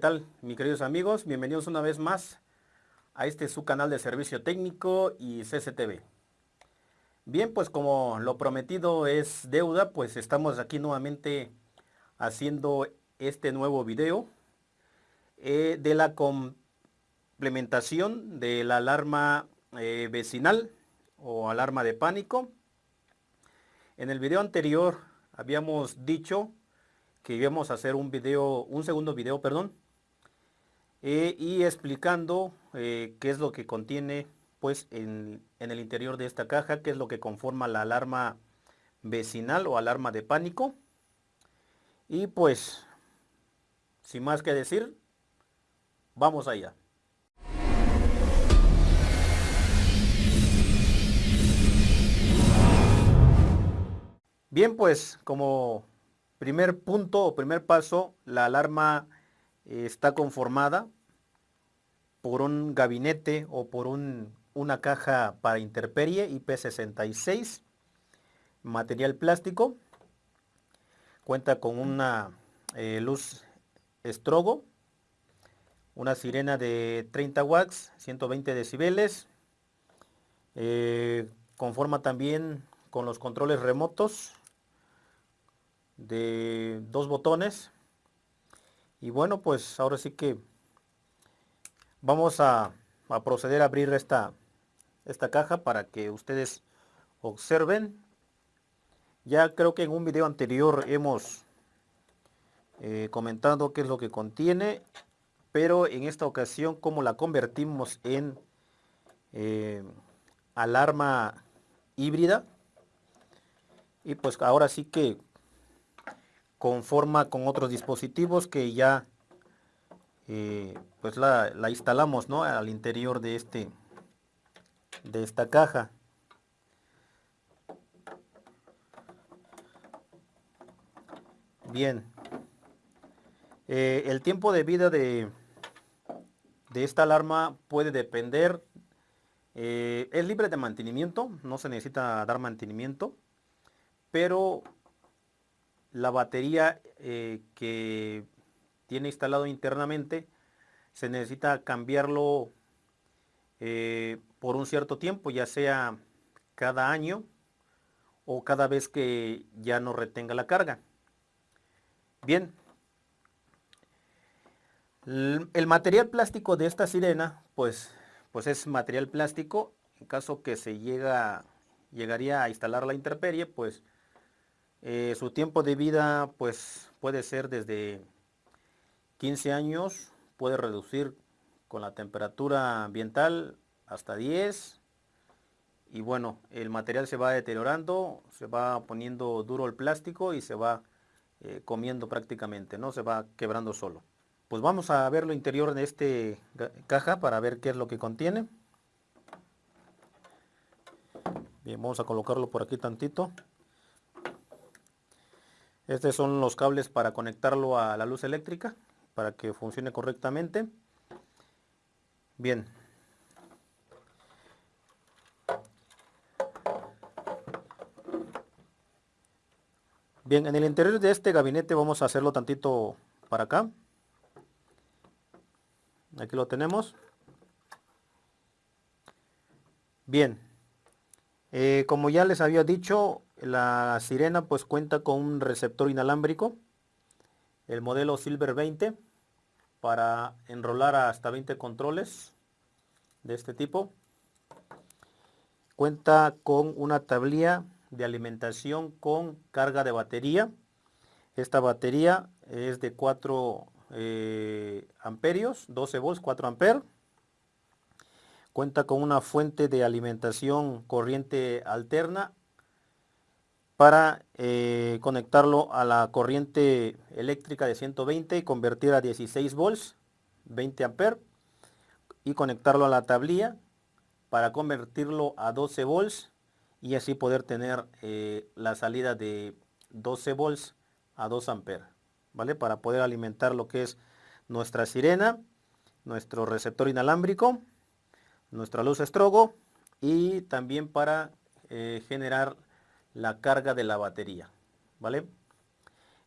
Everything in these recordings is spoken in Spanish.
tal, mis queridos amigos? Bienvenidos una vez más a este su canal de servicio técnico y CCTV. Bien, pues como lo prometido es deuda, pues estamos aquí nuevamente haciendo este nuevo video eh, de la complementación de la alarma eh, vecinal o alarma de pánico. En el video anterior habíamos dicho que íbamos a hacer un video, un segundo video, perdón, eh, y explicando eh, qué es lo que contiene pues en, en, el interior de esta caja, qué es lo que conforma la alarma vecinal o alarma de pánico. Y pues, sin más que decir, vamos allá. Bien, pues como Primer punto o primer paso, la alarma está conformada por un gabinete o por una caja para interperie IP66, material plástico, cuenta con una eh, luz estrogo, una sirena de 30 watts, 120 decibeles, eh, conforma también con los controles remotos, de dos botones y bueno pues ahora sí que vamos a, proceder a abrir esta esta caja para que ustedes observen. Ya creo que en un video anterior hemos eh, comentado qué es lo que contiene pero en esta ocasión como la convertimos en eh, alarma híbrida y pues ahora sí que conforma con otros dispositivos que ya eh, pues la, instalamos ¿no? al interior de este de esta caja bien eh, el tiempo de vida de de esta alarma puede depender eh, es libre de mantenimiento no se necesita dar mantenimiento pero la batería eh, que tiene instalado internamente se necesita cambiarlo eh, por un cierto tiempo, ya sea cada año o cada vez que ya no retenga la carga. Bien, el material plástico de esta sirena, pues, pues es material plástico. En caso que se llega, llegaría a instalar la interperie, pues eh, su tiempo de vida pues puede ser desde 15 años, puede reducir con la temperatura ambiental hasta 10 y bueno, el material se va deteriorando, se va poniendo duro el plástico y se va eh, comiendo prácticamente, ¿no? Se va quebrando solo. Pues vamos a ver lo interior de este caja para ver qué es lo que contiene. Bien, vamos a colocarlo por aquí tantito. Estos son los cables para conectarlo a la luz eléctrica, para que funcione correctamente. Bien. Bien, en el interior de este gabinete vamos a hacerlo tantito para acá. Aquí lo tenemos. Bien. Eh, como ya les había dicho, la sirena pues cuenta con un receptor inalámbrico, el modelo Silver 20, para enrolar hasta 20 controles de este tipo. Cuenta con una tablilla de alimentación con carga de batería. Esta batería es de 4 eh, amperios, 12 volts, 4 amperes. Cuenta con una fuente de alimentación corriente alterna para eh, conectarlo a la corriente eléctrica de 120 y convertir a 16 volts, 20 amperes y conectarlo a la tablilla para convertirlo a 12 volts y así poder tener eh, la salida de 12 volts a 2 amperes, ¿vale? Para poder alimentar lo que es nuestra sirena, nuestro receptor inalámbrico, nuestra luz estrogo y también para eh, generar la carga de la batería, ¿vale?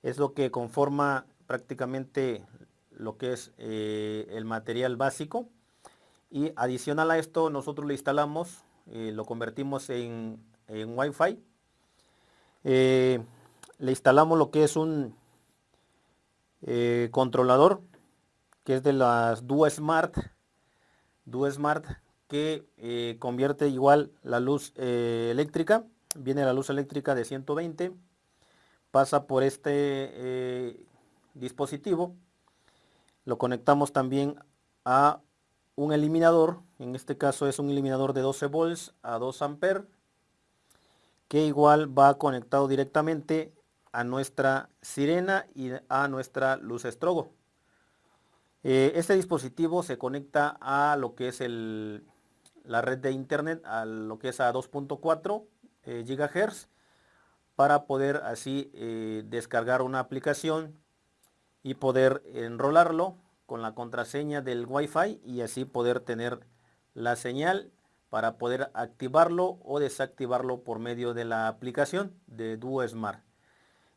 Es lo que conforma prácticamente lo que es eh, el material básico. Y adicional a esto, nosotros le instalamos, eh, lo convertimos en, en Wi-Fi. le instalamos lo que es un controlador, que es de las Duo Smart, Duo Smart, que convierte igual la luz eléctrica. Viene la luz eléctrica de 120 pasa por este eh, dispositivo. Lo conectamos también a un eliminador, en este caso es un eliminador de 12 volts a 2 amperes, que igual va conectado directamente a nuestra sirena y a nuestra luz estrogo. Eh, este dispositivo se conecta a lo que es el, la red de internet, a lo que es a 2.4 eh, GHz para poder así eh, descargar una aplicación y poder enrolarlo con la contraseña del Wi-Fi y así poder tener la señal para poder activarlo o desactivarlo por medio de la aplicación de Duo Smart.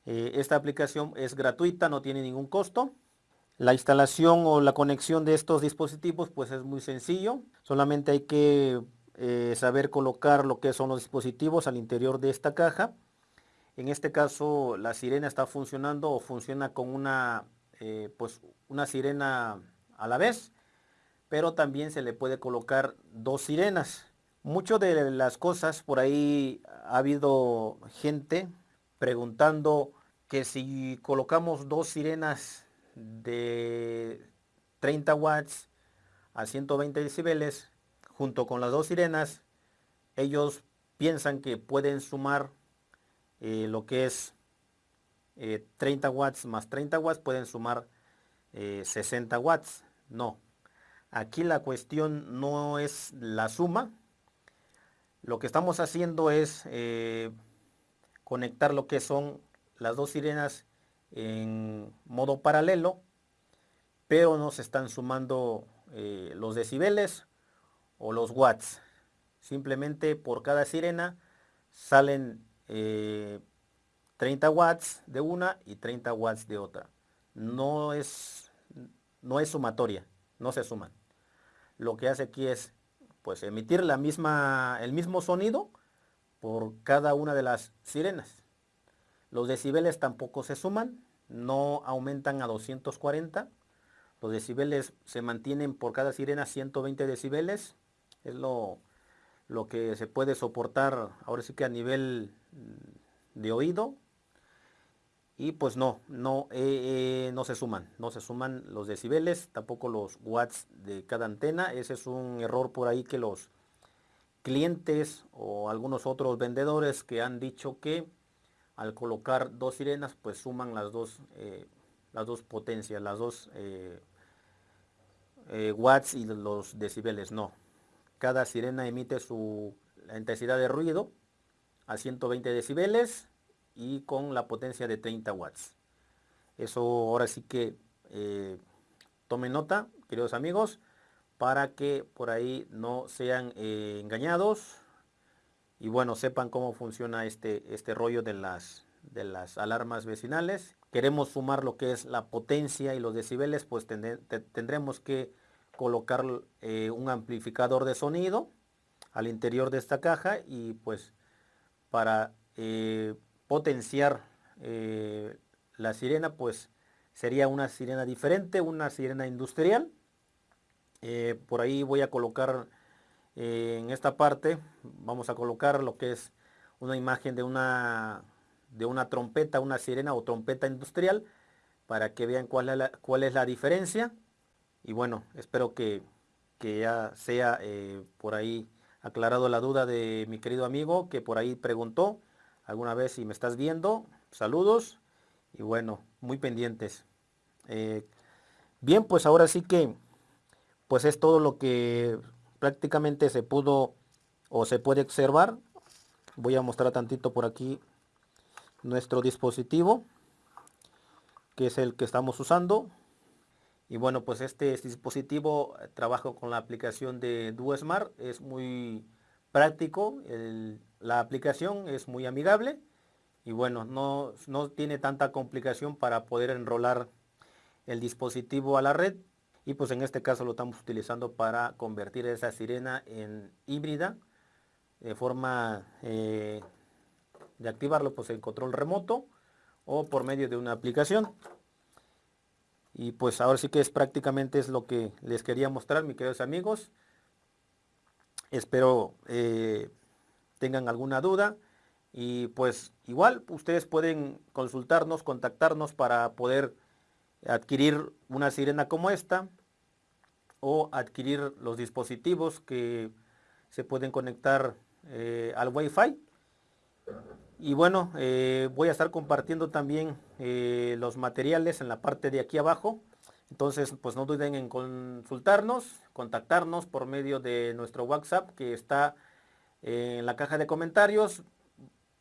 Eh, esta aplicación es gratuita, no tiene ningún costo. La instalación o la conexión de estos dispositivos pues es muy sencillo. Solamente hay que eh, saber colocar lo que son los dispositivos al interior de esta caja en este caso la sirena está funcionando o funciona con una, eh, pues una sirena a la vez, pero también se le puede colocar dos sirenas. Muchas de las cosas por ahí ha habido gente preguntando que si colocamos dos sirenas de 30 watts a 120 decibeles junto con las dos sirenas, ellos piensan que pueden sumar eh, lo que es 30 eh, watts más 30 watts pueden sumar 60 eh, watts. No, aquí la cuestión no es la suma. Lo que estamos haciendo es conectar lo que son las dos sirenas en modo paralelo, pero no se están sumando los decibeles o los watts. Simplemente por cada sirena salen 30 eh, watts de una y 30 watts de otra. No es, no es sumatoria, no se suman. Lo que hace aquí es pues emitir la misma, el mismo sonido por cada una de las sirenas. Los decibeles tampoco se suman, no aumentan a 240. Los decibeles se mantienen por cada sirena 120 decibeles. Es lo, lo que se puede soportar ahora sí que a nivel de oído. Y pues no, no, eh, eh, no se suman, no se suman los decibeles, tampoco los watts de cada antena, ese es un error por ahí que los clientes o algunos otros vendedores que han dicho que al colocar dos sirenas pues suman las dos, eh, las dos potencias, las dos watts y los decibeles, no, cada sirena emite su intensidad de ruido a 120 decibeles y con la potencia de 30 watts. Eso ahora sí que eh, tomen nota, queridos amigos, para que por ahí no sean eh, engañados y bueno, sepan cómo funciona este, este rollo de las, de las alarmas vecinales. Queremos sumar lo que es la potencia y los decibeles, pues tendremos que colocar eh, un amplificador de sonido al interior de esta caja y pues para eh, potenciar eh, la sirena, pues sería una sirena diferente, una sirena industrial. Por ahí voy a colocar en esta parte, vamos a colocar lo que es una imagen de una, de una trompeta, una sirena o trompeta industrial, para que vean cuál es la, cuál es la diferencia. Y bueno, espero que, que ya sea por ahí aclarado la duda de mi querido amigo que por ahí preguntó alguna vez si me estás viendo. Saludos y bueno, muy pendientes. Eh, bien, pues ahora sí que pues es todo lo que prácticamente se pudo o se puede observar. Voy a mostrar tantito por aquí nuestro dispositivo que es el que estamos usando y bueno, pues este, dispositivo eh, trabajo con la aplicación de DuoSmart, es muy práctico, la aplicación es muy amigable y bueno, no, no, tiene tanta complicación para poder enrolar el dispositivo a la red y pues en este caso lo estamos utilizando para convertir esa sirena en híbrida de forma eh, de activarlo pues en control remoto o por medio de una aplicación y pues ahora sí que es prácticamente es lo que les quería mostrar mis queridos amigos espero eh, tengan alguna duda y pues igual ustedes pueden consultarnos contactarnos para poder adquirir una sirena como esta o adquirir los dispositivos que se pueden conectar eh, al Wi-Fi. Y bueno, eh, voy a estar compartiendo también eh, los materiales en la parte de aquí abajo. Entonces, pues no duden en consultarnos, contactarnos por medio de nuestro WhatsApp que está en la caja de comentarios.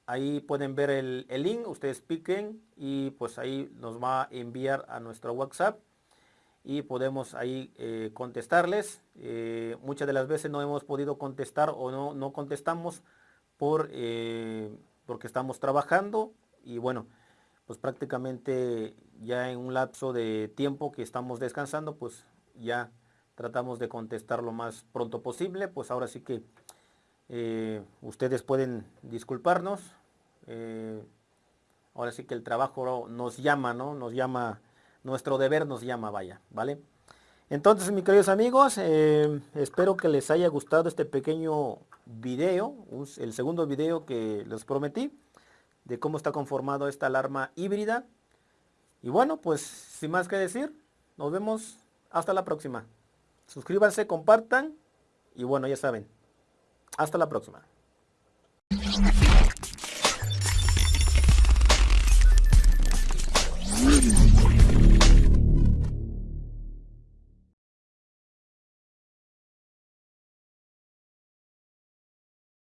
Ahí pueden ver el, el link, ustedes piquen y pues ahí nos va a enviar a nuestro WhatsApp y podemos ahí eh, contestarles. Muchas de las veces no hemos podido contestar o no, no contestamos por, porque estamos trabajando y bueno, pues prácticamente ya en un lapso de tiempo que estamos descansando, pues ya tratamos de contestar lo más pronto posible. Pues ahora sí que ustedes pueden disculparnos. ahora sí que el trabajo nos llama, ¿no? Nos llama nuestro deber nos llama, vaya, ¿vale? Entonces, mis queridos amigos, eh, espero que les haya gustado este pequeño video, el segundo video que les prometí, de cómo está conformado esta alarma híbrida. Y bueno, pues, sin más que decir, nos vemos hasta la próxima. Suscríbanse, compartan, y bueno, ya saben, hasta la próxima.